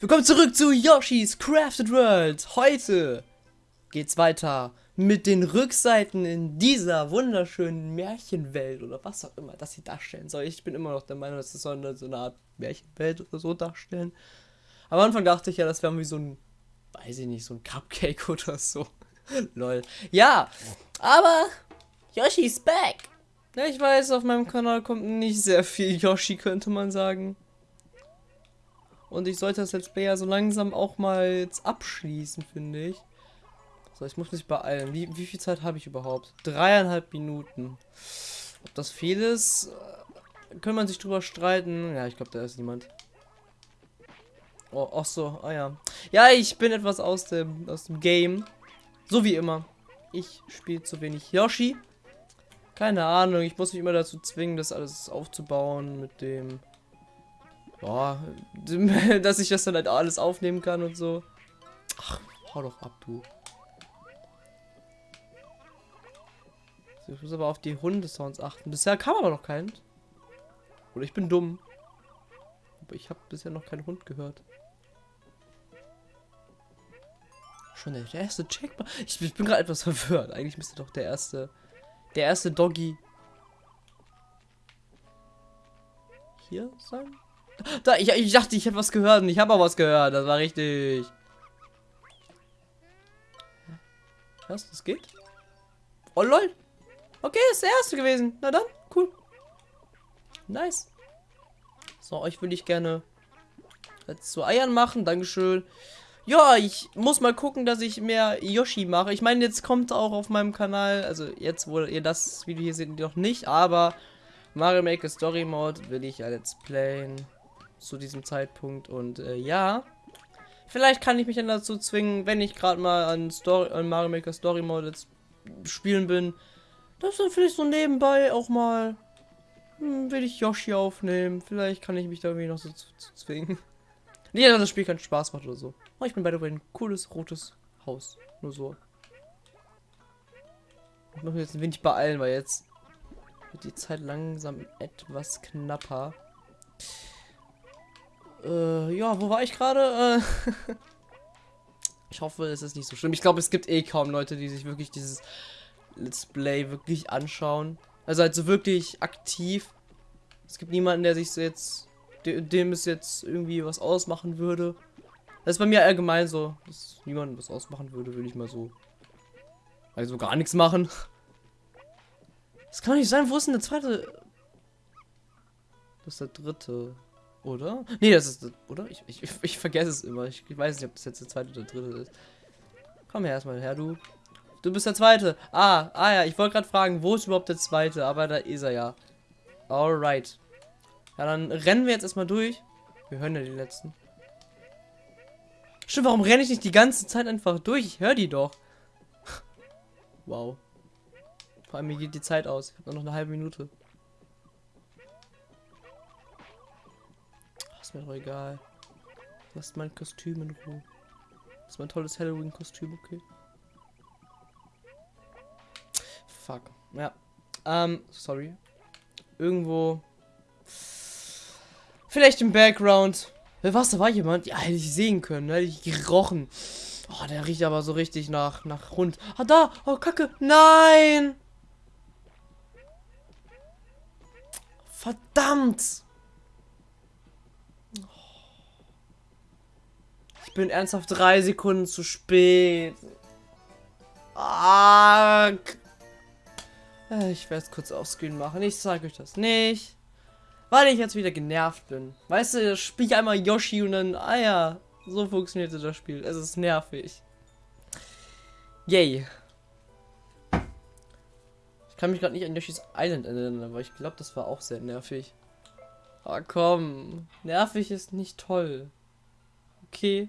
Willkommen zurück zu Yoshi's Crafted World. Heute geht's weiter mit den Rückseiten in dieser wunderschönen Märchenwelt oder was auch immer das sie darstellen soll. Ich bin immer noch der Meinung, dass es eine, so eine Art Märchenwelt oder so darstellen. Am Anfang dachte ich ja, das wäre wie so ein, weiß ich nicht, so ein Cupcake oder so. Lol. Ja, aber Yoshi's back. Ja, ich weiß, auf meinem Kanal kommt nicht sehr viel Yoshi, könnte man sagen. Und ich sollte das Let's ja so langsam auch mal jetzt abschließen, finde ich. So, ich muss mich beeilen. Wie, wie viel Zeit habe ich überhaupt? Dreieinhalb Minuten. Ob das viel ist, äh, kann man sich drüber streiten. Ja, ich glaube, da ist niemand. Oh, ach so, ah ja. Ja, ich bin etwas aus dem, aus dem Game. So wie immer. Ich spiele zu wenig Yoshi. Keine Ahnung, ich muss mich immer dazu zwingen, das alles aufzubauen mit dem ja, dass ich das dann halt alles aufnehmen kann und so. Ach, hau doch ab, du. Ich muss aber auf die Hundesounds achten. Bisher kam aber noch keinen. Oder ich bin dumm. Aber ich habe bisher noch keinen Hund gehört. Schon der erste Checkpoint. Ich, ich bin gerade etwas verwirrt. Eigentlich müsste doch der erste, der erste Doggy hier sein. Da, ich, ich dachte, ich hätte was gehört und ich habe auch was gehört. Das war richtig. Was? Das geht? Oh lol. Okay, ist der erste gewesen. Na dann, cool. Nice. So, euch würde ich gerne jetzt zu Eiern machen. Dankeschön. Ja, ich muss mal gucken, dass ich mehr Yoshi mache. Ich meine, jetzt kommt auch auf meinem Kanal, also jetzt, wo ihr das Video hier seht, noch nicht, aber Mario Maker Story Mode will ich ja let's playen zu diesem Zeitpunkt. Und äh, ja, vielleicht kann ich mich dann dazu zwingen, wenn ich gerade mal an, Story, an Mario Maker Story Mode spielen bin, dass dann vielleicht so nebenbei auch mal hm, will ich Yoshi aufnehmen. Vielleicht kann ich mich da irgendwie noch so zu, zu zwingen. Nee, dass das Spiel keinen Spaß macht oder so. Oh, ich bin bei ein cooles rotes Haus. Nur so. Ich muss mich jetzt ein wenig beeilen, weil jetzt wird die Zeit langsam etwas knapper. Äh, ja, wo war ich gerade? Äh, ich hoffe, es ist nicht so schlimm. Ich glaube, es gibt eh kaum Leute, die sich wirklich dieses Let's Play wirklich anschauen. Also halt so wirklich aktiv. Es gibt niemanden, der sich so jetzt, dem es jetzt irgendwie was ausmachen würde. Das ist bei mir allgemein so, dass niemand was ausmachen würde, würde ich mal so. Also gar nichts machen. Das kann doch nicht sein. Wo ist denn der zweite? Das ist der dritte. Oder? Nee, das ist. Oder? Ich, ich, ich vergesse es immer. Ich, weiß nicht, ob das jetzt der zweite oder dritte ist. Komm her erstmal her, du. Du bist der zweite. Ah, ah ja, ich wollte gerade fragen, wo ist überhaupt der zweite? Aber da ist er ja. Alright. Ja, dann rennen wir jetzt erstmal durch. Wir hören ja die letzten. Stimmt, warum renne ich nicht die ganze Zeit einfach durch? Ich höre die doch. wow. Vor allem, mir geht die Zeit aus. Ich habe noch eine halbe Minute. Ist mir doch egal. Lasst mein Kostüm in Ruhe. Das ist mein tolles Halloween-Kostüm, okay. Fuck. Ja. Ähm, sorry. Irgendwo. Vielleicht im Background. Was, da war jemand? Ja, hätte ich sehen können. Hätte ich gerochen. Oh, der riecht aber so richtig nach, nach Hund. Ah, da! Oh, Kacke! Nein! Verdammt! Ich bin ernsthaft drei Sekunden zu spät. Ah, ich werde es kurz aufscreen machen. Ich sage euch das nicht. Weil ich jetzt wieder genervt bin. Weißt du, spiele ich einmal Yoshi und dann, ah ja, so funktioniert das Spiel. Es ist nervig. Yay. Ich kann mich gerade nicht an Yoshi's Island erinnern, aber ich glaube, das war auch sehr nervig. Ah, komm. Nervig ist nicht toll. Okay.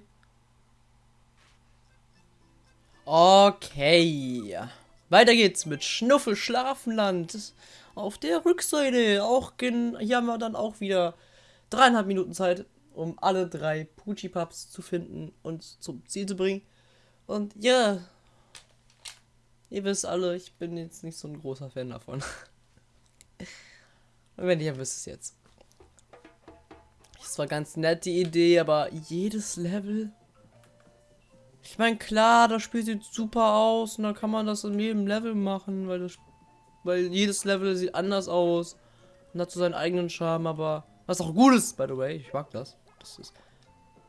Okay. Weiter geht's mit Schnuffel Schlafenland. Auf der Rückseite. Auch hier haben wir dann auch wieder dreieinhalb Minuten Zeit, um alle drei Pucci Pups zu finden und zum Ziel zu bringen. Und ja, ihr wisst alle, ich bin jetzt nicht so ein großer Fan davon. Und wenn ihr wisst es jetzt. Das war ganz nett, die Idee, aber jedes Level. Ich meine, klar, das Spiel sieht super aus und da kann man das in jedem Level machen, weil das, weil jedes Level sieht anders aus und hat so seinen eigenen Charme, aber was auch gut ist, by the way, ich mag das. Das ist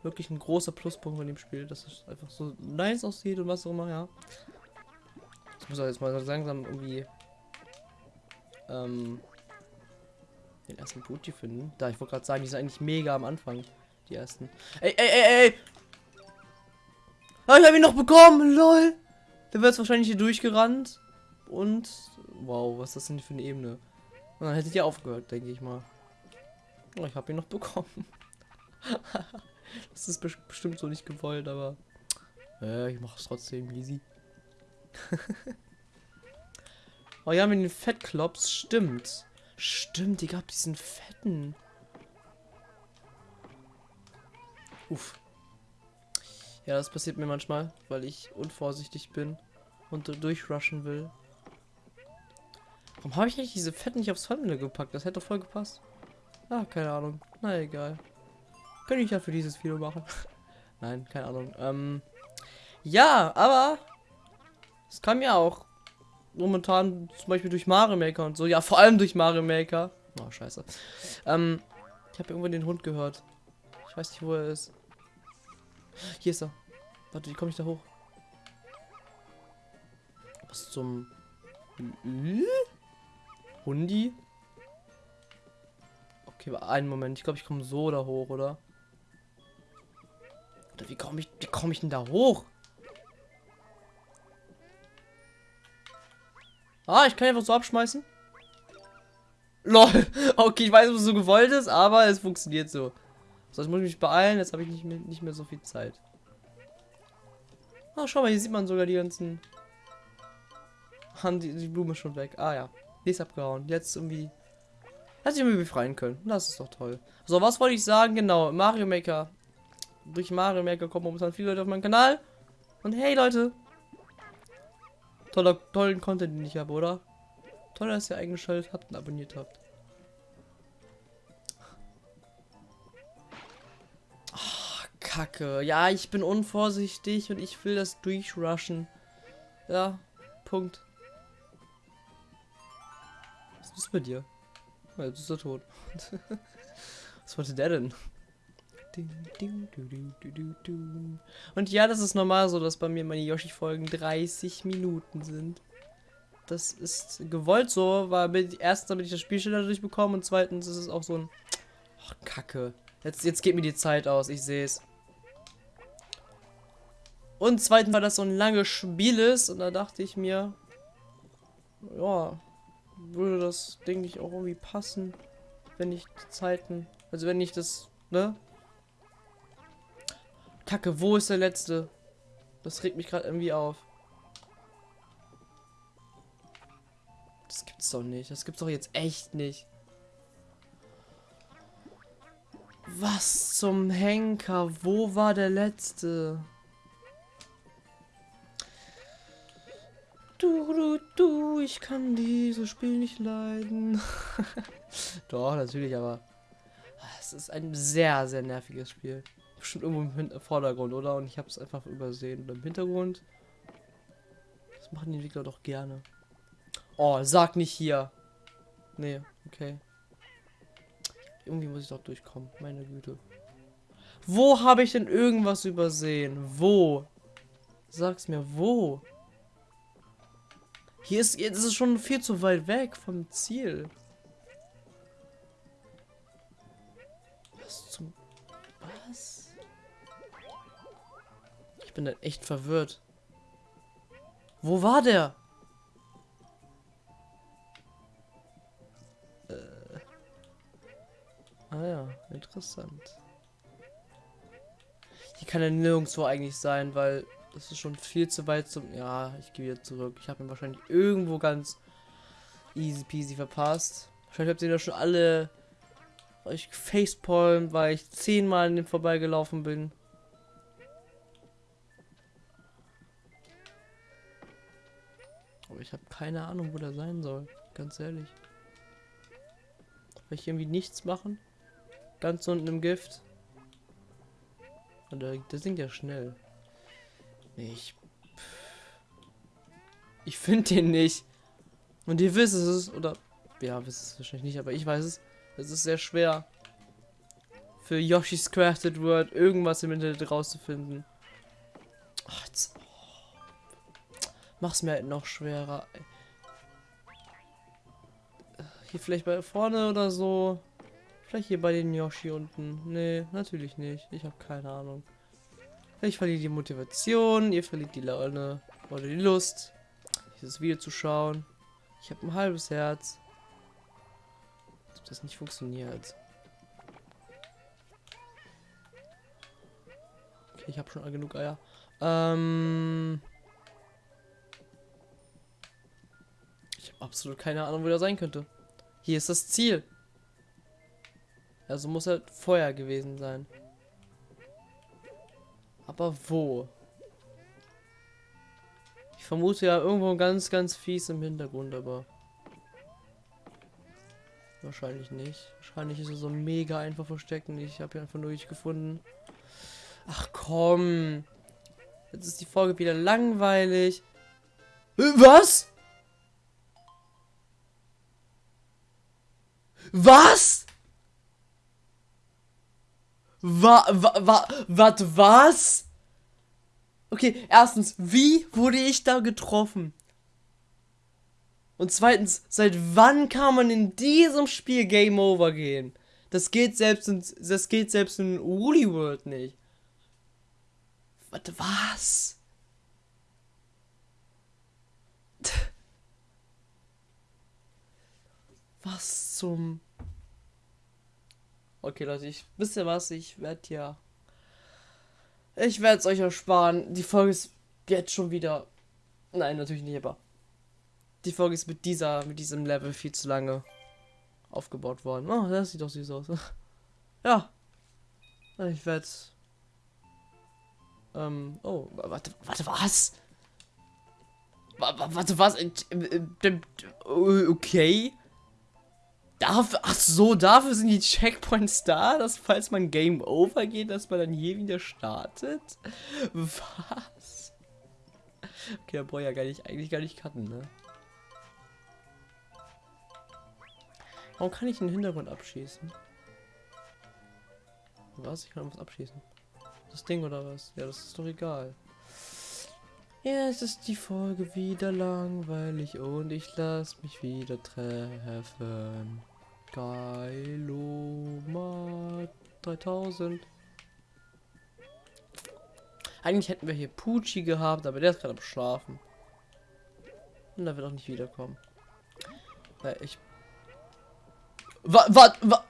wirklich ein großer Pluspunkt von dem Spiel, dass es einfach so nice aussieht und was auch immer, ja. Ich muss jetzt mal langsam irgendwie ähm, den ersten Booty finden. Da, ich wollte gerade sagen, die sind eigentlich mega am Anfang. Die ersten. Ey, ey, ey, ey! Ah, ich habe ihn noch bekommen, lol! Der wird jetzt wahrscheinlich hier durchgerannt. Und. Wow, was ist das denn für eine Ebene? Und dann hättet ihr aufgehört, denke ich mal. Oh, ich habe ihn noch bekommen. das ist bestimmt so nicht gewollt, aber. Äh, ich mache es trotzdem easy. oh ja, mit den Fettklops, stimmt. Stimmt, die gab diesen fetten. Uff. Ja, das passiert mir manchmal, weil ich unvorsichtig bin und durchrushen will. Warum habe ich eigentlich diese Fett nicht aufs Thumbnail gepackt? Das hätte voll gepasst. Ah, keine Ahnung. Na egal. Könnte ich ja für dieses Video machen. Nein, keine Ahnung. Ähm, ja, aber es kam ja auch momentan zum Beispiel durch Mario Maker und so. Ja, vor allem durch Mario Maker. Oh, scheiße. Ähm, ich habe irgendwo den Hund gehört. Ich weiß nicht, wo er ist. Hier ist er. Warte, wie komme ich da hoch? Was zum... Hundi? Okay, einen Moment. Ich glaube, ich komme so da hoch, oder? Oder wie komme ich, wie komme ich denn da hoch? Ah, ich kann einfach so abschmeißen. LOL. Okay, ich weiß, ob es so gewollt ist, aber es funktioniert so. So, jetzt muss ich mich beeilen. Jetzt habe ich nicht mehr, nicht mehr so viel Zeit. Ah, schau mal, hier sieht man sogar die ganzen... Die, die Blume schon weg. Ah ja. Die ist abgehauen. Jetzt irgendwie... Hätte ich irgendwie befreien können. Das ist doch toll. So, was wollte ich sagen? Genau, Mario Maker. Durch Mario Maker kommen momentan viele Leute auf meinen Kanal. Und hey Leute, Toller, tollen Content, den ich habe, oder? Toll, dass ihr eingeschaltet habt und abonniert habt. Kacke. Ja, ich bin unvorsichtig und ich will das durchrushen. Ja, Punkt. Was ist mit dir? Ja, jetzt ist er tot. Was wollte der denn? Und ja, das ist normal so, dass bei mir meine Yoshi-Folgen 30 Minuten sind. Das ist gewollt so, weil erstens damit ich das Spiel schneller durchbekomme und zweitens ist es auch so ein... Oh, Kacke. Jetzt, jetzt geht mir die Zeit aus, ich sehe es. Und zweitens, weil das so ein langes Spiel ist und da dachte ich mir, ja, würde das, denke ich, auch irgendwie passen, wenn ich die Zeiten, also wenn ich das, ne, Kacke, wo ist der letzte? Das regt mich gerade irgendwie auf. Das gibt's doch nicht. Das gibt's doch jetzt echt nicht. Was zum Henker? Wo war der letzte? Du, du, du, ich kann dieses Spiel nicht leiden. Doch, natürlich, aber es ist ein sehr, sehr nerviges Spiel bestimmt irgendwo im Vordergrund, oder? Und ich habe es einfach übersehen. Oder im Hintergrund. Das machen die Entwickler doch gerne. Oh, sag nicht hier. Nee, okay. Irgendwie muss ich doch durchkommen. Meine Güte. Wo habe ich denn irgendwas übersehen? Wo? Sag's mir, wo? Hier ist, jetzt ist es schon viel zu weit weg vom Ziel. Was zum... Was? Ich bin dann echt verwirrt. Wo war der? Äh. Ah ja, interessant. Hier kann er nirgendwo eigentlich sein, weil das ist schon viel zu weit zum... Ja, ich gehe wieder zurück. Ich habe ihn wahrscheinlich irgendwo ganz easy peasy verpasst. Wahrscheinlich habt ihr da schon alle euch facepalm, weil ich zehnmal an dem vorbeigelaufen bin. Aber ich habe keine Ahnung, wo der sein soll. Ganz ehrlich. Will ich irgendwie nichts machen? Ganz unten im Gift. Und der, der singt ja schnell. Ich. Ich finde den nicht. Und ihr wisst es, oder. Ja, wisst es wahrscheinlich nicht, aber ich weiß es. Es ist sehr schwer. Für Yoshi's Crafted World irgendwas im Internet rauszufinden. Ach, jetzt. Oh. Mach's mir halt noch schwerer. Hier vielleicht bei vorne oder so. Vielleicht hier bei den Yoshi unten. Nee, natürlich nicht. Ich habe keine Ahnung. Ich verliere die Motivation, ihr verliert die Laune oder die Lust, dieses Video zu schauen. Ich habe ein halbes Herz. Ob das nicht funktioniert. Okay, ich habe schon genug Eier. Ähm ich habe absolut keine Ahnung, wo der sein könnte. Hier ist das Ziel. Also muss er Feuer gewesen sein. Aber wo? Ich vermute ja irgendwo ganz, ganz fies im Hintergrund, aber wahrscheinlich nicht. Wahrscheinlich ist er so mega einfach versteckt und ich habe ihn einfach nur nicht gefunden. Ach komm. Jetzt ist die Folge wieder langweilig. Was? Was? Wa, wa, wa, wat, was? Okay, erstens, wie wurde ich da getroffen? Und zweitens, seit wann kann man in diesem Spiel Game Over gehen? Das geht selbst in, das geht selbst in Woolly World nicht. Warte, was? Was zum Okay, Leute, ich wisst ihr was, ich werde ja. Ich werde es euch ersparen. Die Folge ist jetzt schon wieder. Nein, natürlich nicht, aber. Die Folge ist mit dieser, mit diesem Level viel zu lange aufgebaut worden. Oh, das sieht doch süß aus. ja. Ich werde. Ähm, oh, warte, warte, was? Warte, was? Äh, äh, okay. Dafür, ach so, dafür sind die Checkpoints da, dass falls man Game Over geht, dass man dann hier wieder startet? Was? Okay, da brauche ich ja gar nicht, eigentlich gar nicht cutten, ne? Warum kann ich den Hintergrund abschießen? Was? Ich kann was abschießen. Das Ding oder was? Ja, das ist doch egal. Ja, es ist die Folge wieder langweilig und ich lass mich wieder treffen. Geiloma 3000. Eigentlich hätten wir hier Pucci gehabt, aber der ist gerade am Schlafen. Und da wird auch nicht wiederkommen. Weil ich. Was, was, was?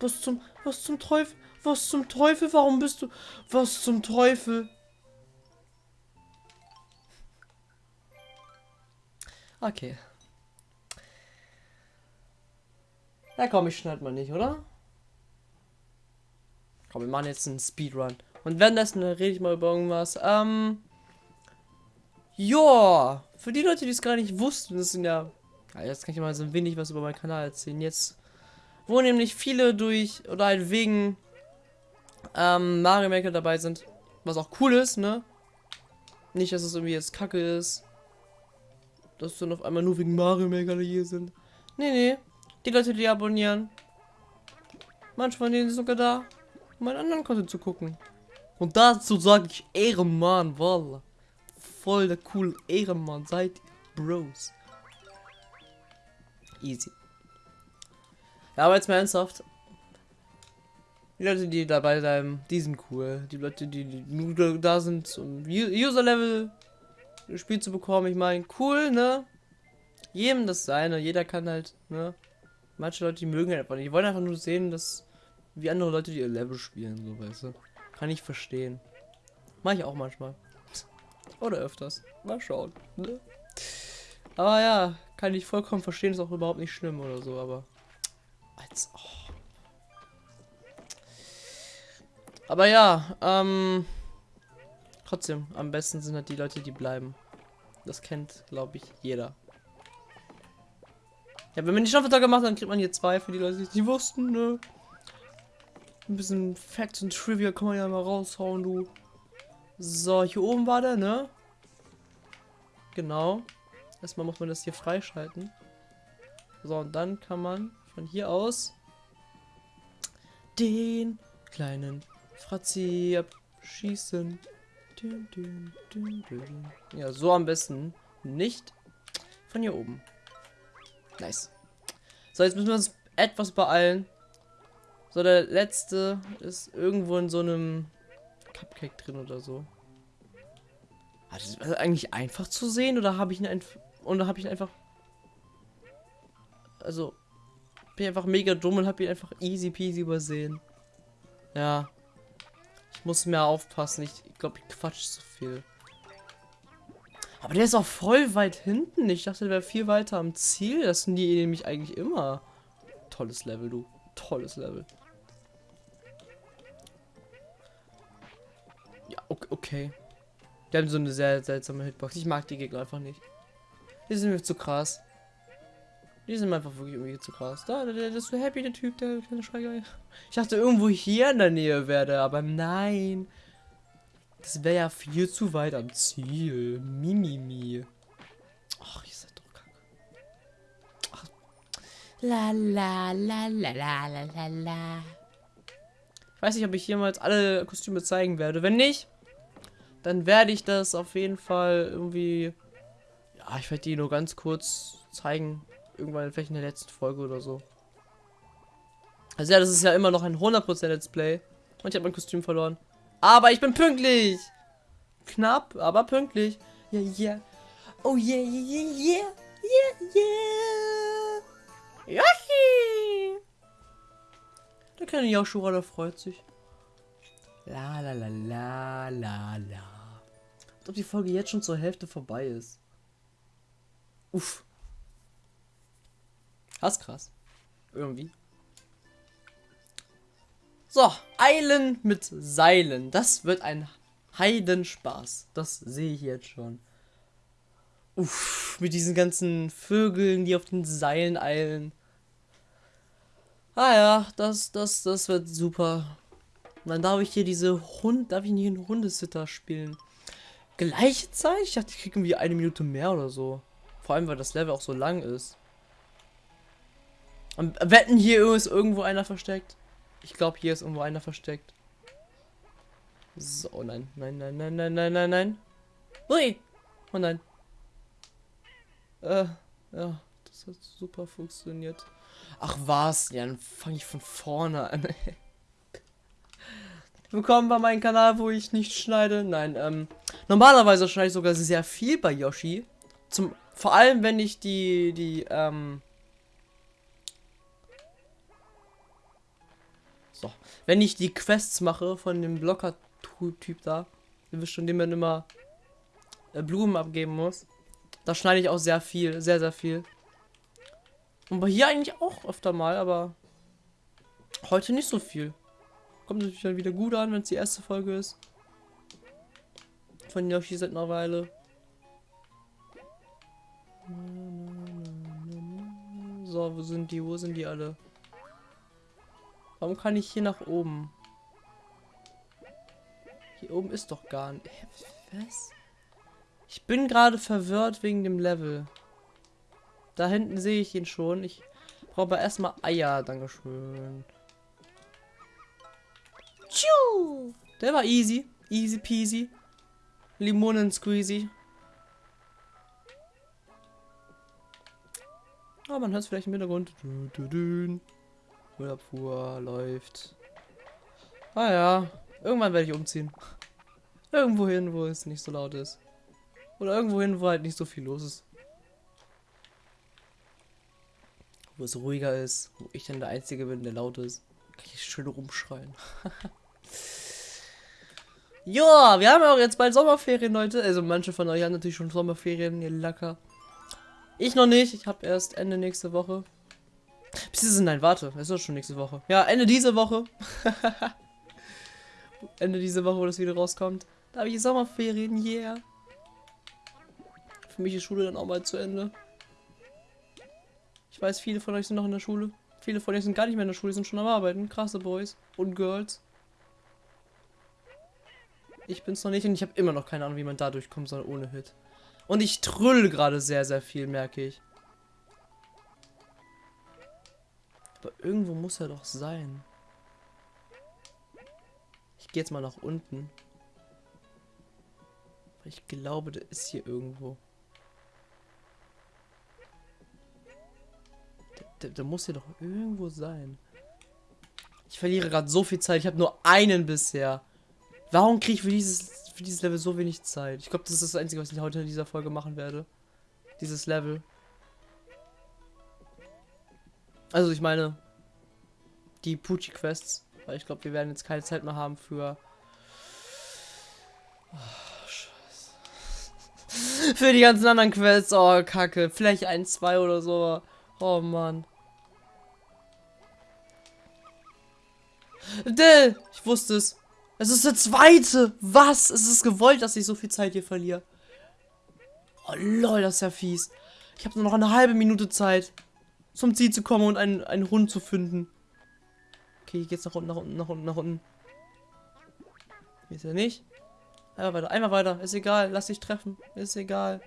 Was zum, was zum Teufel? Was zum Teufel? Warum bist du? Was zum Teufel? Okay. Na komm, ich schneid mal nicht, oder? Komm, wir machen jetzt einen Speedrun. Und währenddessen rede ich mal über irgendwas. Ähm. Ja, für die Leute, die es gar nicht wussten, das sind ja. ja jetzt kann ich mal so ein wenig was über meinen Kanal erzählen. Jetzt, wo nämlich viele durch oder halt wegen ähm, Mario Maker dabei sind. Was auch cool ist, ne? Nicht, dass es irgendwie jetzt kacke ist. Dass dann auf einmal nur wegen Mario Maker hier sind. Nee, nee. Die Leute, die abonnieren. Manchmal von denen sogar da, um meinen anderen Content zu gucken. Und dazu sage ich Ehrenmann, Walla. Voll der cool Ehrenmann. Seid Bros. Easy. Ja, aber jetzt mal ernsthaft. Die Leute, die dabei bleiben, die sind cool. Die Leute, die, die nur da sind, um User-Level Spiel zu bekommen, ich meine, cool, ne? Jedem das seine, jeder kann halt, ne? Manche Leute, die mögen halt einfach nicht. Die wollen einfach nur sehen, dass wie andere Leute, die ihr Level spielen, so weißt du. Kann ich verstehen. Mach ich auch manchmal. Oder öfters. Mal schauen. Ne? Aber ja, kann ich vollkommen verstehen, ist auch überhaupt nicht schlimm oder so, aber. Als. Oh. Aber ja, ähm. Trotzdem, am besten sind halt die Leute, die bleiben. Das kennt, glaube ich, jeder. Ja, wenn man die Staffeltage macht, dann kriegt man hier zwei für die Leute, die es nicht wussten, ne? Ein bisschen Facts und Trivia kann man ja mal raushauen, du. So, hier oben war der, ne? Genau. Erstmal muss man das hier freischalten. So, und dann kann man von hier aus den kleinen Fratzi abschießen. Ja, so am besten nicht von hier oben. Nice. So, jetzt müssen wir uns etwas beeilen. So, der letzte ist irgendwo in so einem Cupcake drin oder so. Hat das eigentlich einfach zu sehen oder habe ich ihn einfach oder habe ich ihn einfach also bin einfach mega dumm und habe ihn einfach easy peasy übersehen. Ja. Ich muss mehr aufpassen. Ich glaube, ich quatsch zu viel. Aber der ist auch voll weit hinten. Ich dachte, der wäre viel weiter am Ziel. Das sind die nämlich eigentlich immer. Tolles Level, du. Tolles Level. Ja, okay. Die haben so eine sehr seltsame Hitbox. Ich mag die Gegner einfach nicht. Die sind mir zu krass. Die sind einfach wirklich irgendwie zu krass. Da, der, der ist so happy, der Typ, der kleine Schweiger. Ich dachte irgendwo hier in der Nähe wäre aber nein. Das wäre ja viel zu weit am Ziel. Mimimi. Ach, ihr seid doch kacke. La la la la la la la. Ich weiß nicht, ob ich jemals alle Kostüme zeigen werde. Wenn nicht, dann werde ich das auf jeden Fall irgendwie... Ja, ich werde die nur ganz kurz zeigen. Irgendwann vielleicht in der letzten Folge oder so. Also ja, das ist ja immer noch ein 100% Let's Play. Und ich habe mein Kostüm verloren. Aber ich bin pünktlich. Knapp, aber pünktlich. Yeah, yeah. Oh yeah, yeah, yeah, yeah, yeah. Yoshi! Der kleine Joshua, der freut sich. La la la la la la. Als ob die Folge jetzt schon zur Hälfte vorbei ist. Uff. Das krass. Irgendwie. So, Eilen mit Seilen. Das wird ein Heidenspaß. Das sehe ich jetzt schon. Uff, mit diesen ganzen Vögeln, die auf den Seilen eilen. Ah ja, das, das, das wird super. Und dann darf ich hier diese Hund, darf ich hier einen Hundesitter spielen. Gleiche Zeit? Ich dachte, ich kriege irgendwie eine Minute mehr oder so. Vor allem, weil das Level auch so lang ist. Und wetten, hier ist irgendwo einer versteckt. Ich glaube, hier ist irgendwo einer versteckt. So, oh nein, nein, nein, nein, nein, nein, nein, nein. Ui! Oh nein. Äh, ja, das hat super funktioniert. Ach was, ja, dann fange ich von vorne an. Willkommen bei meinem Kanal, wo ich nicht schneide. Nein, ähm, normalerweise schneide ich sogar sehr viel bei Yoshi. Zum, vor allem, wenn ich die, die, ähm, Wenn ich die Quests mache von dem Blocker-Typ da, ihr wisst schon, dem man immer äh, Blumen abgeben muss, da schneide ich auch sehr viel, sehr, sehr viel. Und bei hier eigentlich auch öfter mal, aber heute nicht so viel. Kommt natürlich dann wieder gut an, wenn es die erste Folge ist. Von Yoshi seit einer Weile. So, wo sind die? Wo sind die alle? Warum kann ich hier nach oben? Hier oben ist doch gar nicht. Was? Ich bin gerade verwirrt wegen dem Level. Da hinten sehe ich ihn schon. Ich brauche aber erstmal Eier. Dankeschön. Tschu! Der war easy. Easy peasy. Limonen squeezy. Ah, man hört es vielleicht im Hintergrund. Du, du, du. Müllabfuhr läuft. Ah ja, irgendwann werde ich umziehen. Irgendwo hin, wo es nicht so laut ist. Oder irgendwo hin, wo halt nicht so viel los ist. Wo es ruhiger ist, wo ich dann der Einzige bin, der laut ist. Kann ich schön rumschreien. ja, wir haben auch jetzt bald Sommerferien, Leute. Also manche von euch haben natürlich schon Sommerferien, ihr Lacker. Ich noch nicht, ich habe erst Ende nächste Woche. Beziehungsweise, nein, warte, es ist schon nächste Woche. Ja, Ende diese Woche. Ende diese Woche, wo das Video rauskommt. Da habe ich Sommerferien, yeah. Für mich ist Schule dann auch mal zu Ende. Ich weiß, viele von euch sind noch in der Schule. Viele von euch sind gar nicht mehr in der Schule, sind schon am Arbeiten. Krasse Boys und Girls. Ich bin's noch nicht und ich habe immer noch keine Ahnung, wie man da durchkommen soll ohne Hit. Und ich trüll gerade sehr, sehr viel, merke ich. Aber irgendwo muss er doch sein. Ich gehe jetzt mal nach unten. Ich glaube, der ist hier irgendwo. Der, der, der muss hier doch irgendwo sein. Ich verliere gerade so viel Zeit. Ich habe nur einen bisher. Warum kriege ich für dieses, für dieses Level so wenig Zeit? Ich glaube, das ist das Einzige, was ich heute in dieser Folge machen werde. Dieses Level. Also ich meine, die Pucci-Quests. Weil ich glaube, wir werden jetzt keine Zeit mehr haben für... Oh, Scheiße. für die ganzen anderen Quests. Oh, kacke. Vielleicht ein, zwei oder so. Oh, Mann. Dill! Ich wusste es. Es ist der zweite. Was? Es ist gewollt, dass ich so viel Zeit hier verliere. Oh lol, das ist ja fies. Ich habe nur noch eine halbe Minute Zeit, zum Ziel zu kommen und einen, einen Hund zu finden. Okay, hier geht's nach unten, nach unten, nach unten, nach unten. Hier ist er nicht. Einmal weiter, einmal weiter. Ist egal, lass dich treffen. Ist egal.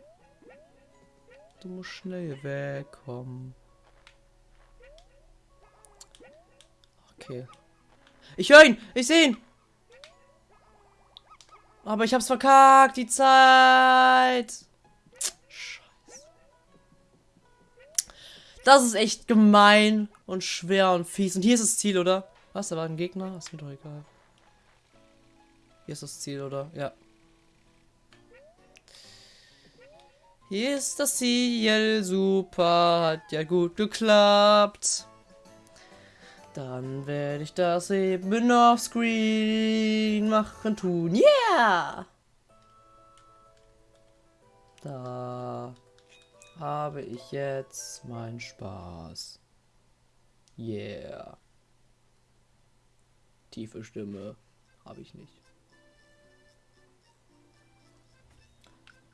Du musst schnell wegkommen. Okay. Ich höre ihn! Ich sehe ihn! Aber ich hab's verkackt, die Zeit. Das ist echt gemein und schwer und fies. Und hier ist das Ziel, oder? Was, da war ein Gegner? Ist mir doch egal. Hier ist das Ziel, oder? Ja. Hier ist das Ziel. Super. Hat ja gut geklappt. Dann werde ich das eben auf Screen machen tun. Yeah! Da habe ich jetzt meinen Spaß. Yeah. Tiefe Stimme habe ich nicht.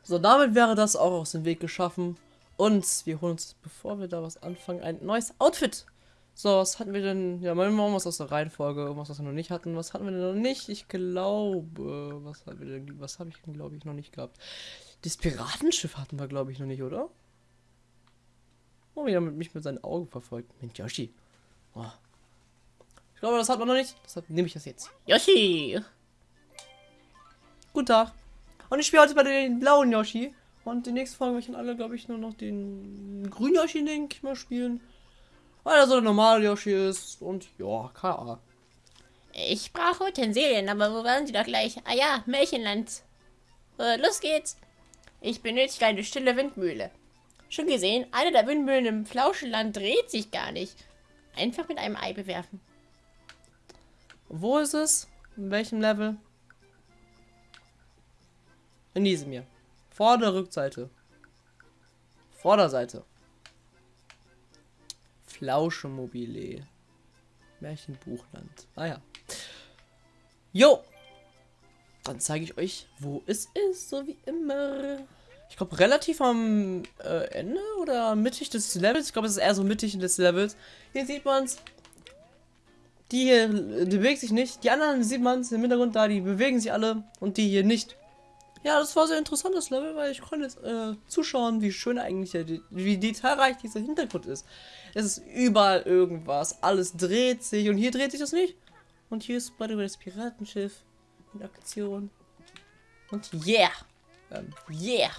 So, damit wäre das auch aus dem Weg geschaffen. Und wir holen uns, bevor wir da was anfangen, ein neues Outfit. So, was hatten wir denn? Ja, mal was aus der Reihenfolge, irgendwas, was wir noch nicht hatten. Was hatten wir denn noch nicht? Ich glaube, was haben wir denn, was habe ich denn, glaube ich, noch nicht gehabt? Das Piratenschiff hatten wir, glaube ich, noch nicht, oder? Oh, wieder mit mich mit seinen Augen verfolgt. Mensch, Yoshi. Oh. Ich glaube, das hat man noch nicht. Deshalb nehme ich das jetzt. Yoshi! Guten Tag. Und ich spiele heute bei den blauen Yoshi. Und die nächste Folge möchten alle, glaube ich, nur noch den grünen Yoshi, denke ich mal, spielen. Weil er so ein normaler Yoshi ist und ja, Ahnung. Ich brauche Utensilien, aber wo waren sie doch gleich? Ah ja, Märchenland. Äh, los geht's. Ich benötige eine stille Windmühle. Schon gesehen, eine der Windmühlen im Flauschenland dreht sich gar nicht. Einfach mit einem Ei bewerfen. Wo ist es? In welchem Level? In diesem hier. Vor der Rückseite. Vorderseite. Flauschemobile. Märchenbuchland. Ah ja. Jo! Dann zeige ich euch, wo es ist, so wie immer. Ich glaube, relativ am äh, Ende oder mittig des Levels. Ich glaube, es ist eher so mittig des Levels. Hier sieht man es. Die hier die bewegt sich nicht. Die anderen sieht man es im Hintergrund da, die bewegen sich alle. Und die hier nicht. Ja, das war sehr interessantes Level, weil ich konnte jetzt äh, zuschauen, wie schön eigentlich, wie detailreich dieser Hintergrund ist. Es ist überall irgendwas, alles dreht sich und hier dreht sich das nicht. Und hier ist bei das Piratenschiff in Aktion. Und yeah! Ähm, yeah!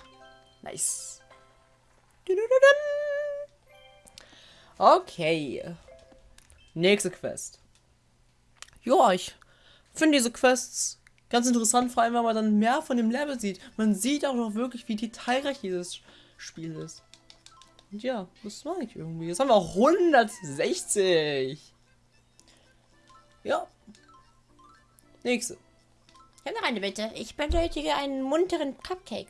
Nice. Okay. Nächste Quest. Ja, ich finde diese Quests Ganz interessant, vor allem, weil man dann mehr von dem Level sieht. Man sieht auch noch wirklich, wie detailreich dieses Spiel ist. Und ja, das mag ich irgendwie. Jetzt haben wir auch 160. Ja. Nächste. Ich habe noch eine Bitte. Ich benötige einen munteren Cupcake.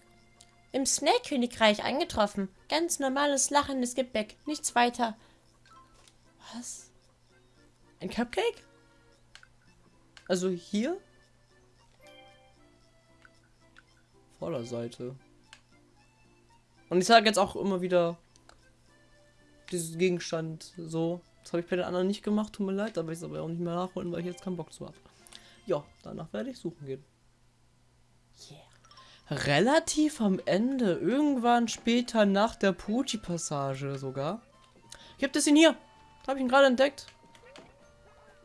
Im Snake-Königreich angetroffen. Ganz normales lachendes Gebäck. Nichts weiter. Was? Ein Cupcake? Also hier? Vorderseite. Und ich sage jetzt auch immer wieder, Dieses Gegenstand so. Das habe ich bei den anderen nicht gemacht, tut mir leid, aber ich es aber auch nicht mehr nachholen, weil ich jetzt keinen Bock zu habe. Ja, danach werde ich suchen gehen. Yeah. Relativ am Ende, irgendwann später nach der Pucci-Passage sogar. Gibt es ihn hier? Habe ich ihn gerade entdeckt.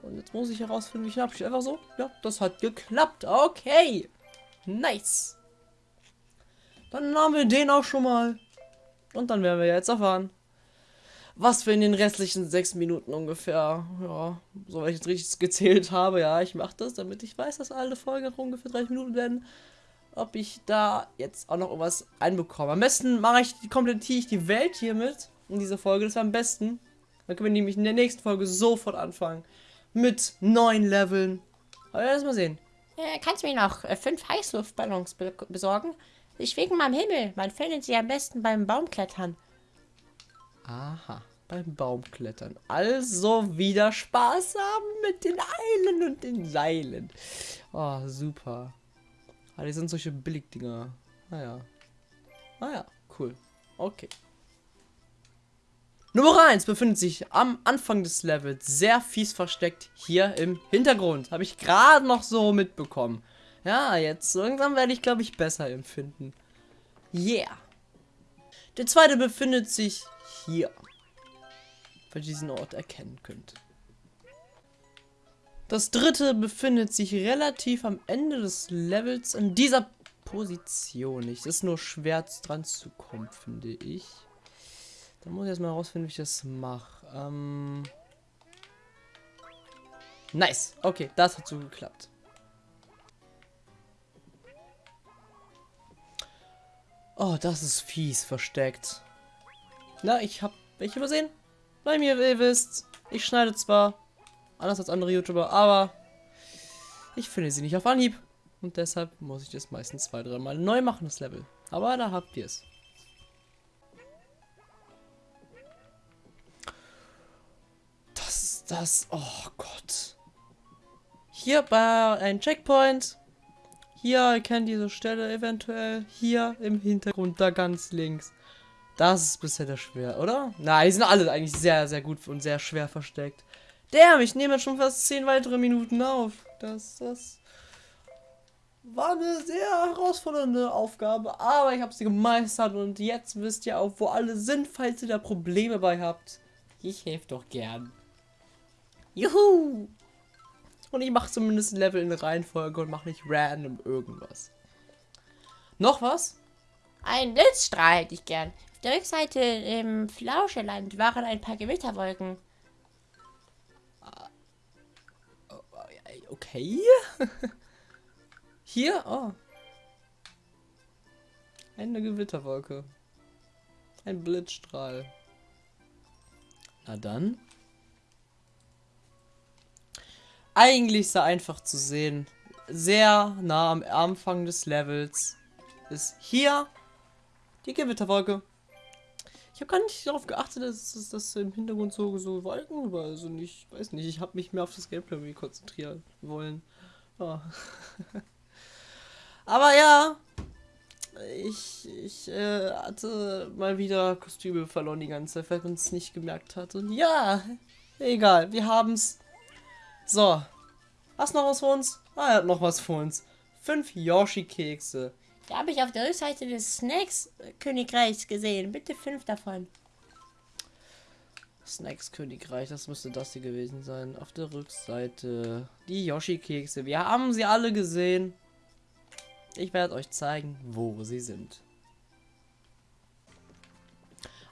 Und jetzt muss ich herausfinden, wie ich ihn abschließe. Einfach so. Ja, das hat geklappt. Okay. Nice. Dann haben wir den auch schon mal. Und dann werden wir jetzt erfahren, was wir in den restlichen sechs Minuten ungefähr, ja, soweit ich jetzt richtig gezählt habe, ja, ich mache das, damit ich weiß, dass alle Folgen ungefähr 30 Minuten werden, ob ich da jetzt auch noch irgendwas einbekomme. Am besten mache ich, komplettiere ich die Welt hiermit in dieser Folge, das wäre am besten. Dann können wir nämlich in der nächsten Folge sofort anfangen mit neun Leveln. Aber lass mal sehen. Äh, kannst du mir noch äh, fünf Heißluftballons be besorgen? Ich schwinge mal am Himmel. Man findet sie am besten beim Baumklettern. Aha, beim Baumklettern. Also wieder Spaß haben mit den Eilen und den Seilen. Oh, super. Ah, die sind solche Billigdinger. Naja. Ah naja, ah cool. Okay. Nummer 1 befindet sich am Anfang des Levels, sehr fies versteckt, hier im Hintergrund. Habe ich gerade noch so mitbekommen. Ja, jetzt langsam werde ich, glaube ich, besser empfinden. Yeah. Der zweite befindet sich hier. Falls ihr diesen Ort erkennen könnt. Das dritte befindet sich relativ am Ende des Levels in dieser Position. Es ist nur schwer dran zu kommen, finde ich. Dann muss ich erstmal herausfinden, wie ich das mache. Ähm nice. Okay, das hat so geklappt. Oh, das ist fies versteckt. Na, ich hab welche übersehen. Bei mir, ihr wisst, ich schneide zwar anders als andere YouTuber, aber ich finde sie nicht auf Anhieb. Und deshalb muss ich das meistens zwei, dreimal neu machen, das Level. Aber da habt ihr es. das? Oh Gott. Hier bei ein Checkpoint. Hier erkennt diese Stelle eventuell. Hier im Hintergrund, da ganz links. Das ist bisher der schwer, oder? Nein, die sind alle eigentlich sehr, sehr gut und sehr schwer versteckt. Damn, ich nehme jetzt schon fast 10 weitere Minuten auf. Das, das war eine sehr herausfordernde Aufgabe, aber ich habe sie gemeistert und jetzt wisst ihr auch, wo alle sind, falls ihr da Probleme bei habt. Ich helfe doch gern. Juhu! Und ich mache zumindest ein Level in Reihenfolge und mache nicht random irgendwas. Noch was? Ein Blitzstrahl hätte ich gern. Auf der Rückseite im Flauscheland waren ein paar Gewitterwolken. Okay. Hier? Oh. Eine Gewitterwolke. Ein Blitzstrahl. Na dann. eigentlich sehr einfach zu sehen. Sehr nah am Anfang des Levels ist hier die Gewitterwolke. Ich habe gar nicht darauf geachtet, dass, dass, im Hintergrund so, so Wolken war. Also nicht, weiß nicht, ich habe mich mehr auf das Gameplay konzentrieren wollen. Oh. Aber ja, ich, ich äh, hatte mal wieder Kostüme verloren die ganze Zeit, weil man es nicht gemerkt hat. Und ja, egal, wir haben es so. Hast noch was für uns? Ah, er hat noch was für uns. Fünf Yoshi-Kekse. Da habe ich auf der Rückseite des Snacks-Königreichs gesehen. Bitte fünf davon. Snacks-Königreich, das müsste das hier gewesen sein. Auf der Rückseite. Die Yoshi-Kekse. Wir haben sie alle gesehen. Ich werde euch zeigen, wo sie sind.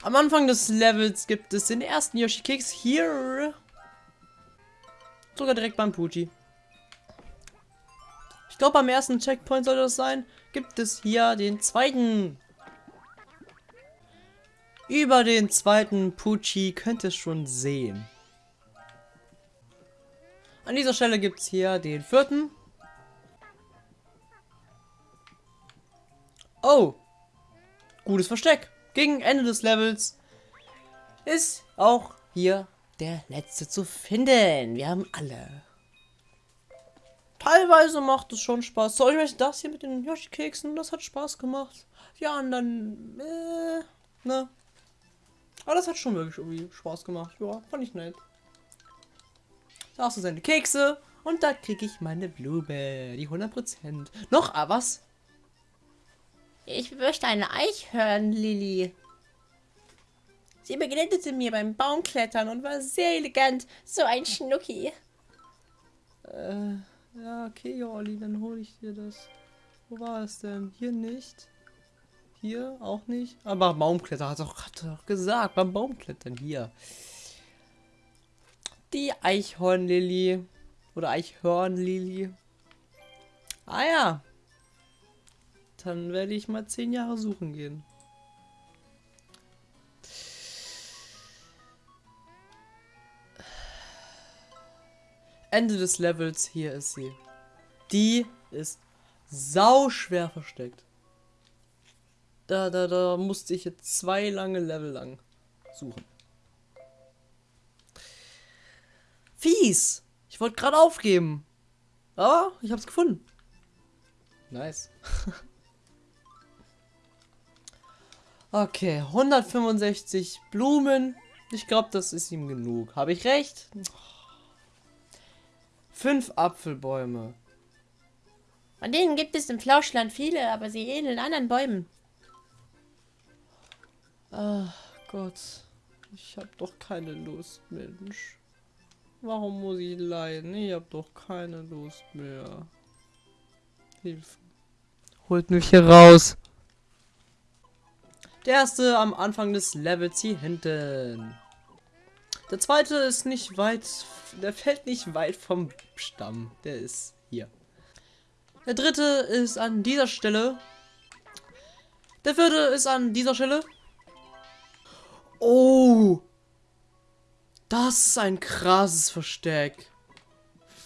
Am Anfang des Levels gibt es den ersten Yoshi-Keks hier. Sogar direkt beim Pucci. Ich glaube, am ersten Checkpoint soll das sein. Gibt es hier den zweiten. Über den zweiten Pucci könnt ihr schon sehen. An dieser Stelle gibt es hier den vierten. Oh. Gutes Versteck. Gegen Ende des Levels ist auch hier der letzte zu finden. Wir haben alle. Teilweise macht es schon Spaß. So, ich möchte das hier mit den Yoshi-Keksen, das hat Spaß gemacht. Die anderen, äh, ne. Aber das hat schon wirklich irgendwie Spaß gemacht. Ja, fand ich nett. Da hast du seine Kekse und da kriege ich meine Blume. Die 100%. Noch ah, was? Ich möchte eine Eichhörnlili. Sie begleitete mir beim Baumklettern und war sehr elegant. So ein Schnucki. Äh, ja, okay, Olli, dann hole ich dir das. Wo war es denn? Hier nicht. Hier auch nicht. Aber Baumklettern hat doch gerade gesagt. Beim Baumklettern hier. Die Eichhornlili. Oder Eichhörnlili. Ah ja. Dann werde ich mal zehn Jahre suchen gehen. Ende des Levels, hier ist sie. Die ist sau schwer versteckt. Da, da, da musste ich jetzt zwei lange Level lang suchen. Fies! Ich wollte gerade aufgeben. Aber ich hab's gefunden. Nice. okay, 165 Blumen. Ich glaube, das ist ihm genug. Habe ich recht? Fünf Apfelbäume. Von denen gibt es im Flauschland viele, aber sie ähneln anderen Bäumen. Ach Gott. Ich hab doch keine Lust, Mensch. Warum muss ich leiden? Ich hab doch keine Lust mehr. Hilfe. Holt mich hier raus. Der erste am Anfang des Levels hier hinten. Der zweite ist nicht weit, der fällt nicht weit vom Stamm. Der ist hier. Der dritte ist an dieser Stelle. Der vierte ist an dieser Stelle. Oh! Das ist ein krasses Versteck.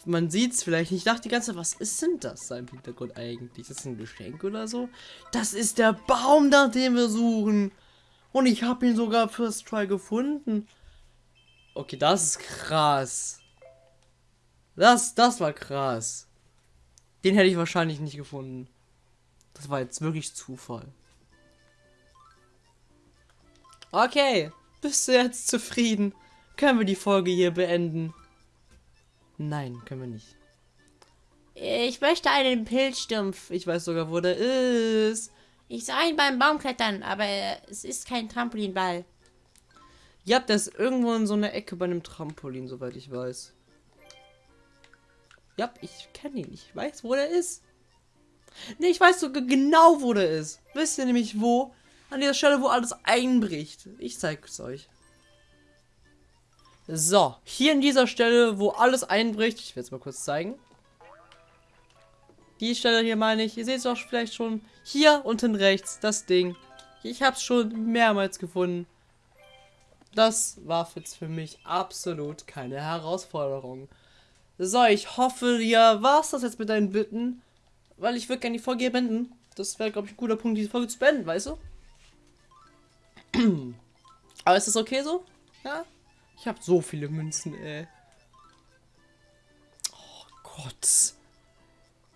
Man sieht es vielleicht nicht. Ich dachte die ganze Zeit, was ist denn das da im Hintergrund eigentlich? Ist das ein Geschenk oder so? Das ist der Baum, nach dem wir suchen. Und ich habe ihn sogar First Try gefunden. Okay, das ist krass. Das, das war krass. Den hätte ich wahrscheinlich nicht gefunden. Das war jetzt wirklich Zufall. Okay, bist du jetzt zufrieden? Können wir die Folge hier beenden? Nein, können wir nicht. Ich möchte einen Pilzstumpf. Ich weiß sogar, wo der ist. Ich sah ihn beim Baumklettern, aber es ist kein Trampolinball. Ja, der ist irgendwo in so einer Ecke bei einem Trampolin, soweit ich weiß. Ja, ich kenne ihn. Ich weiß, wo der ist. Ne, ich weiß sogar genau, wo der ist. Wisst ihr nämlich wo? An der Stelle, wo alles einbricht. Ich zeige es euch. So, hier in dieser Stelle, wo alles einbricht. Ich werde es mal kurz zeigen. Die Stelle hier meine ich. Ihr seht es auch vielleicht schon. Hier unten rechts, das Ding. Ich habe es schon mehrmals gefunden. Das war jetzt für mich absolut keine Herausforderung. So, ich hoffe, ja, war's das jetzt mit deinen Bitten. Weil ich würde gerne die Folge beenden. Das wäre, glaube ich, ein guter Punkt, diese Folge zu beenden, weißt du? Aber ist das okay so? Ja? Ich habe so viele Münzen, ey. Oh Gott.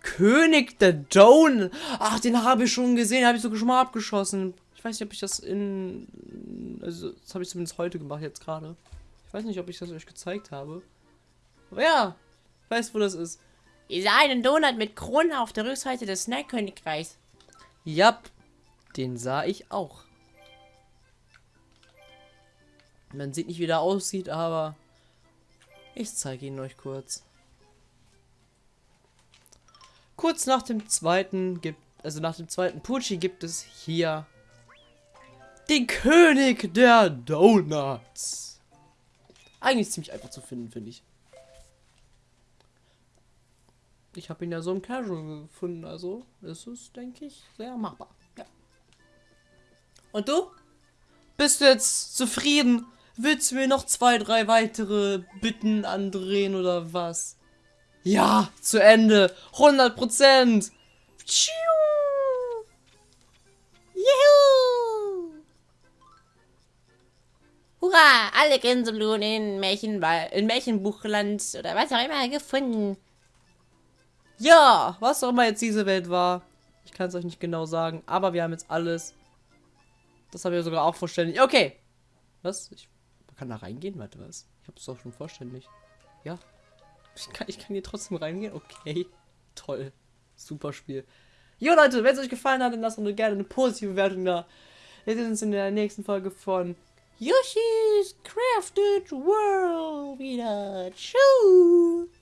König der Down. Ach, den habe ich schon gesehen. Habe ich sogar schon mal abgeschossen. Ich weiß nicht, ob ich das in... Also, das habe ich zumindest heute gemacht, jetzt gerade. Ich weiß nicht, ob ich das euch gezeigt habe. Aber ja, ich weiß, wo das ist. Ihr sah einen Donut mit Kronen auf der Rückseite des Snack-Königreichs. Ja, den sah ich auch. Man sieht nicht, wie der aussieht, aber ich zeige ihn euch kurz. Kurz nach dem zweiten gibt, also nach dem zweiten Pucci gibt es hier den König der Donuts. Eigentlich ziemlich einfach zu finden, finde ich. Ich habe ihn ja so im Casual gefunden, also ist es, denke ich, sehr machbar. Ja. Und du? Bist du jetzt zufrieden? Willst du mir noch zwei, drei weitere Bitten andrehen oder was? Ja, zu Ende. 100 Prozent. Hurra! Alle Gänseblumen in, Märchenwald, in Märchenbuchland oder was auch immer gefunden. Ja, was auch immer jetzt diese Welt war. Ich kann es euch nicht genau sagen, aber wir haben jetzt alles. Das haben wir sogar auch verständlich. Okay. Was? Ich man kann da reingehen? Warte, was? Ich hab's doch schon vollständig. Ja. Ich kann, ich kann hier trotzdem reingehen? Okay. Toll. Super Spiel. Jo Leute, wenn es euch gefallen hat, dann lasst uns gerne eine positive Bewertung da. Wir sehen uns in der nächsten Folge von Yoshi's Crafted World wieder. Tschüss.